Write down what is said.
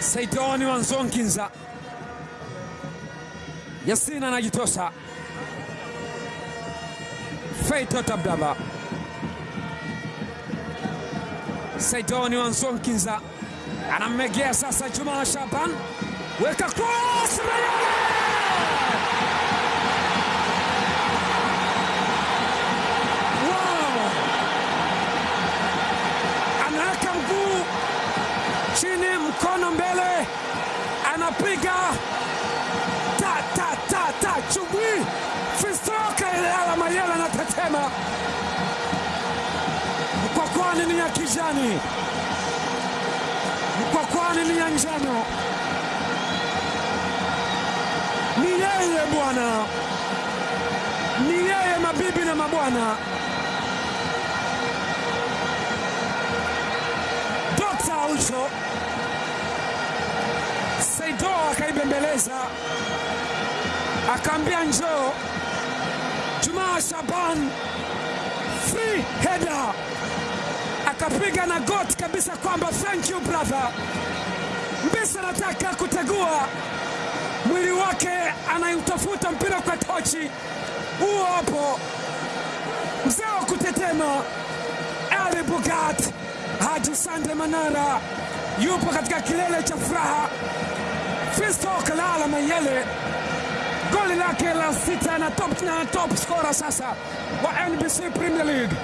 Saidoni Wanzonkinza, Yasina anajitosa, Feitoto Abdallah, Saidoni Wanzonkinza anamegea sasa. Juma Shaban. Weka cross, anapiga. Ta ta ta ta chubwi fistoka ilala Mayele anatetema, mkwakwani ni ya kijani, mkwakwani ni ya njano. Ni yeye bwana, ni yeye mabibi na mabwana. Dokta Aucho akaibembeleza, akaambia njoo. Jumaa Shaban free header akapiga na goti kabisa kwamba thank you brother. Mbisa anataka kutegua mwili wake, anautafuta mpira kwa tochi. Huo hapo mzee wa kutetema Ali Bugat Haji Sande Manara yupo katika kilele cha furaha. Fisto Kalala Mayele goli lake la sita na top, na top scorer sasa wa NBC Premier League.